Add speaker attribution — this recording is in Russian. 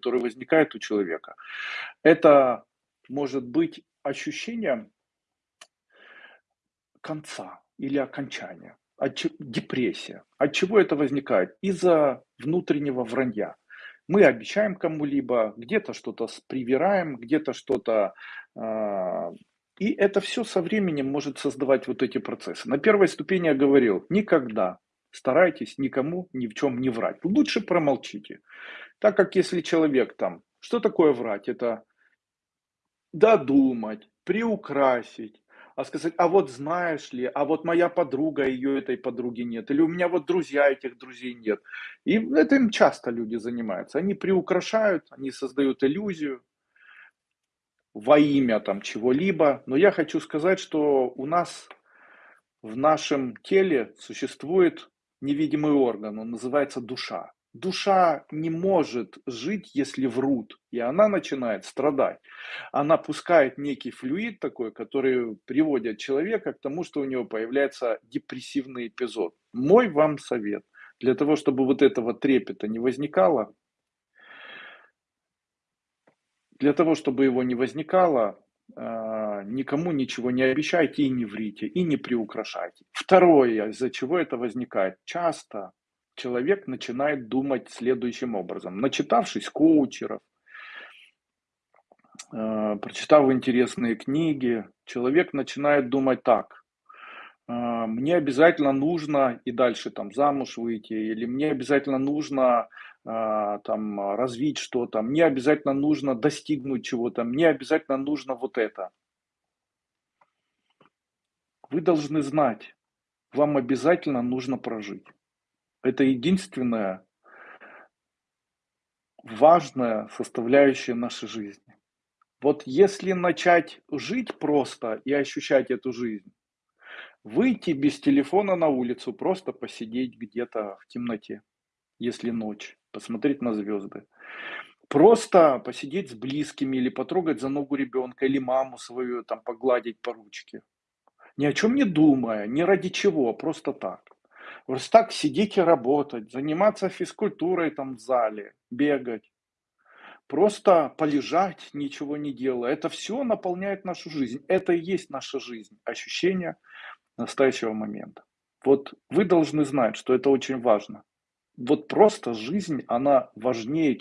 Speaker 1: который возникает у человека, это может быть ощущение конца или окончания, от депрессия. От чего это возникает? Из-за внутреннего вранья. Мы обещаем кому-либо, где-то что-то привираем, где-то что-то, а, и это все со временем может создавать вот эти процессы. На первой ступени я говорил: никогда старайтесь никому ни в чем не врать. Лучше промолчите. Так как если человек там что такое врать? Это додумать, приукрасить, а сказать: "А вот знаешь ли, а вот моя подруга, ее этой подруги нет, или у меня вот друзья, этих друзей нет". И этим часто люди занимаются. Они приукрашают, они создают иллюзию во имя там чего-либо. Но я хочу сказать, что у нас в нашем теле существует невидимый орган, он называется душа. Душа не может жить, если врут, и она начинает страдать. Она пускает некий флюид такой, который приводит человека к тому, что у него появляется депрессивный эпизод. Мой вам совет, для того, чтобы вот этого трепета не возникало, для того, чтобы его не возникало, а, никому ничего не обещайте и не врите, и не приукрашайте. Второе, из-за чего это возникает. Часто человек начинает думать следующим образом. Начитавшись коучеров, а, прочитав интересные книги, человек начинает думать так. А, мне обязательно нужно и дальше там замуж выйти, или мне обязательно нужно а, там развить что-то, мне обязательно нужно достигнуть чего-то, мне обязательно нужно вот это. Вы должны знать, вам обязательно нужно прожить. Это единственная важная составляющая нашей жизни. Вот если начать жить просто и ощущать эту жизнь, выйти без телефона на улицу, просто посидеть где-то в темноте, если ночь, посмотреть на звезды. Просто посидеть с близкими или потрогать за ногу ребенка или маму свою, там погладить по ручке. Ни о чем не думая, ни ради чего, просто так. Просто так сидеть и работать, заниматься физкультурой там в зале, бегать. Просто полежать, ничего не делая. Это все наполняет нашу жизнь. Это и есть наша жизнь. Ощущение настоящего момента. Вот вы должны знать, что это очень важно. Вот просто жизнь, она важнее